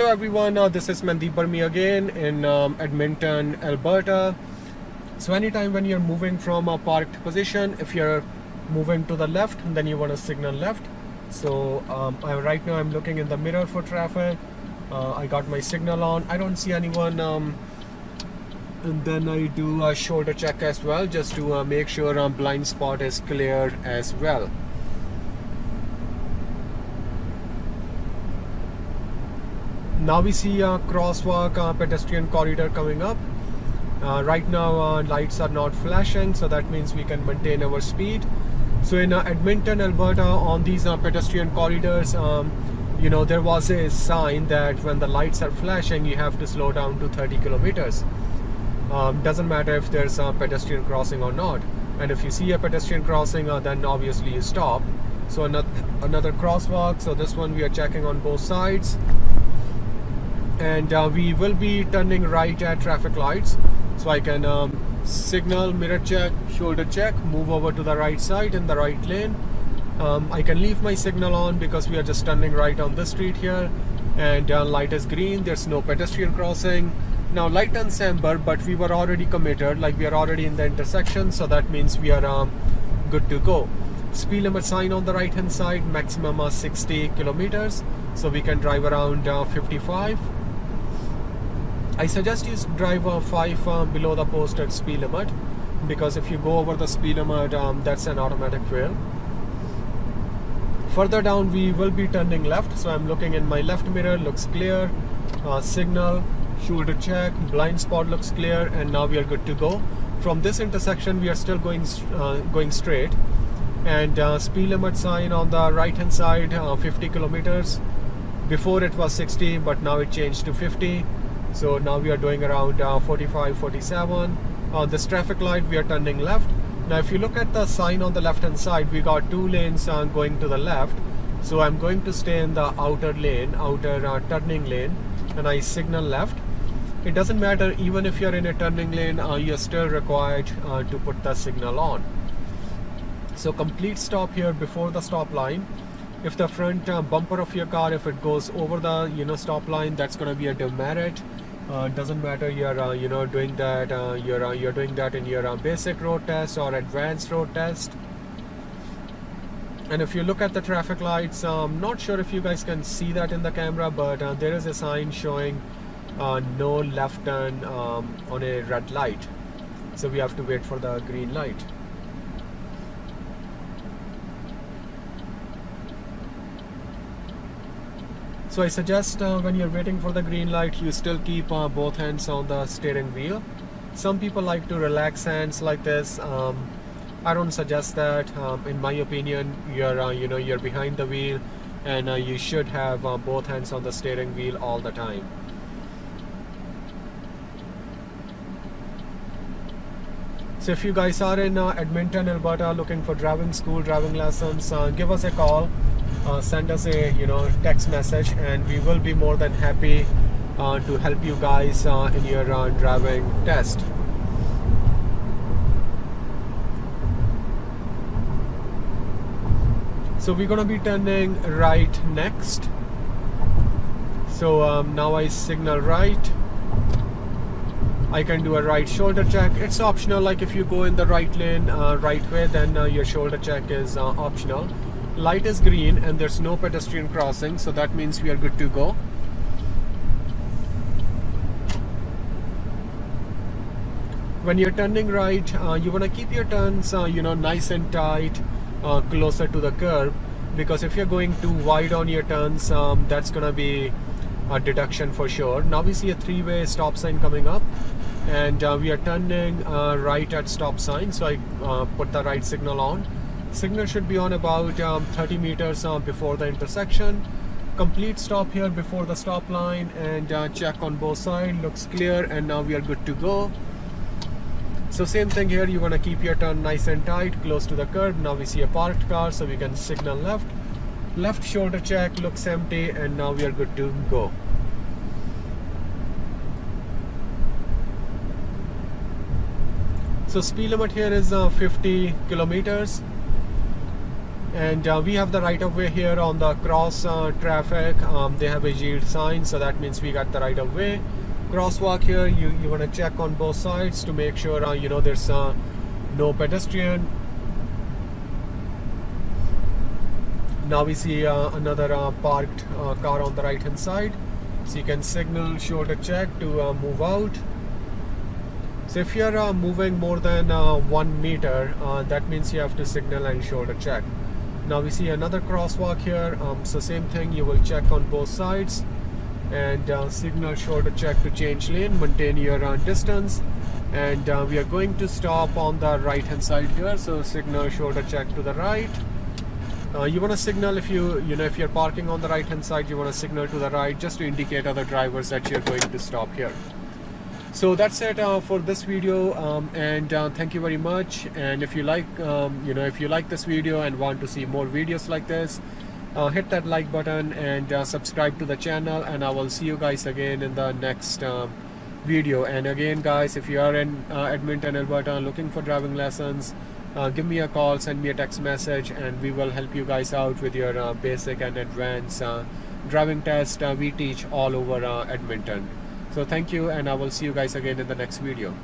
Hello everyone, uh, this is Mandeep Burmi again in um, Edmonton, Alberta. So anytime when you're moving from a parked position, if you're moving to the left, then you want to signal left. So um, I, right now I'm looking in the mirror for traffic. Uh, I got my signal on. I don't see anyone. Um, and then I do a shoulder check as well, just to uh, make sure um, blind spot is cleared as well. Now we see a crosswalk uh, pedestrian corridor coming up. Uh, right now uh, lights are not flashing so that means we can maintain our speed. So in uh, Edmonton Alberta on these uh, pedestrian corridors um, you know there was a sign that when the lights are flashing you have to slow down to 30 kilometers. Um, doesn't matter if there's a pedestrian crossing or not. And if you see a pedestrian crossing uh, then obviously you stop. So another, another crosswalk. So this one we are checking on both sides and uh, we will be turning right at traffic lights. So I can um, signal mirror check shoulder check move over to the right side in the right lane. Um, I can leave my signal on because we are just turning right on the street here. And uh, light is green there's no pedestrian crossing. Now light turns amber but we were already committed like we are already in the intersection so that means we are um, good to go. Speed limit sign on the right hand side maximum uh, 60 kilometers. So we can drive around uh, 55 I suggest you drive uh, 5 uh, below the posted speed limit because if you go over the speed limit um, that's an automatic fail. Further down we will be turning left so I'm looking in my left mirror looks clear uh, signal shoulder check blind spot looks clear and now we are good to go. From this intersection we are still going uh, going straight and uh, speed limit sign on the right hand side uh, 50 kilometers before it was 60 but now it changed to 50 so now we are doing around uh, 45 47 on this traffic light we are turning left. Now if you look at the sign on the left hand side we got two lanes uh, going to the left. So I'm going to stay in the outer lane outer uh, turning lane and I signal left. It doesn't matter even if you're in a turning lane uh, you're still required uh, to put the signal on. So complete stop here before the stop line if the front uh, bumper of your car if it goes over the you know stop line that's going to be a demerit. Uh, doesn't matter you're uh, you know doing that uh, you're uh, you're doing that in your uh, basic road test or advanced road test. And if you look at the traffic lights I'm um, not sure if you guys can see that in the camera but there is a sign showing no left turn um, on a red light. So we have to wait for the green light So I suggest uh, when you're waiting for the green light, you still keep uh, both hands on the steering wheel. Some people like to relax hands like this. Um, I don't suggest that. Um, in my opinion, you're uh, you know you're behind the wheel, and uh, you should have uh, both hands on the steering wheel all the time. So if you guys are in uh, Edmonton, Alberta, looking for driving school, driving lessons, give us a call uh, send us a you know text message and we will be more than happy uh, to help you guys uh, in your uh, driving test. So we're gonna be turning right next. So um, now I signal right. I can do a right shoulder check. It's optional like if you go in the right lane uh, right way then uh, your shoulder check is optional light is green and there's no pedestrian crossing so that means we are good to go. When you're turning right uh, you want to keep your turns uh, you know nice and tight uh, closer to the curb because if you're going too wide on your turns um, that's gonna be a deduction for sure. Now we see a three-way stop sign coming up and uh, we are turning uh, right at stop sign so I uh, put the right signal on Signal should be on about um, 30 meters uh, before the intersection. Complete stop here before the stop line and uh, check on both sides. Looks clear and now we are good to go. So same thing here, you want to keep your turn nice and tight, close to the curb. Now we see a parked car, so we can signal left. Left shoulder check, looks empty, and now we are good to go. So speed limit here is uh, 50 kilometers and uh, we have the right of way here on the cross uh, traffic. Um, they have a yield sign so that means we got the right of way. Crosswalk here you you want to check on both sides to make sure uh, you know there's uh, no pedestrian. Now we see uh, another uh, parked car on the right hand side. So you can signal shoulder check to move out. So if you're moving more than one meter that means you have to signal and shoulder check now we see another crosswalk here. Um, so same thing you will check on both sides. And uh, signal shoulder check to change lane maintain your uh, distance. And uh, we are going to stop on the right hand side here. So signal shoulder check to the right. Uh, you want to signal if you you know if you're parking on the right hand side you want to signal to the right just to indicate other drivers that you're going to stop here so that's it uh, for this video um, and uh, thank you very much. And if you like um, you know if you like this video and want to see more videos like this uh, hit that like button and uh, subscribe to the channel and I will see you guys again in the next um, video. And again guys if you are in uh, Edmonton Alberta looking for driving lessons uh, give me a call send me a text message and we will help you guys out with your basic and advanced driving test we teach all over Edmonton so thank you and I will see you guys again in the next video.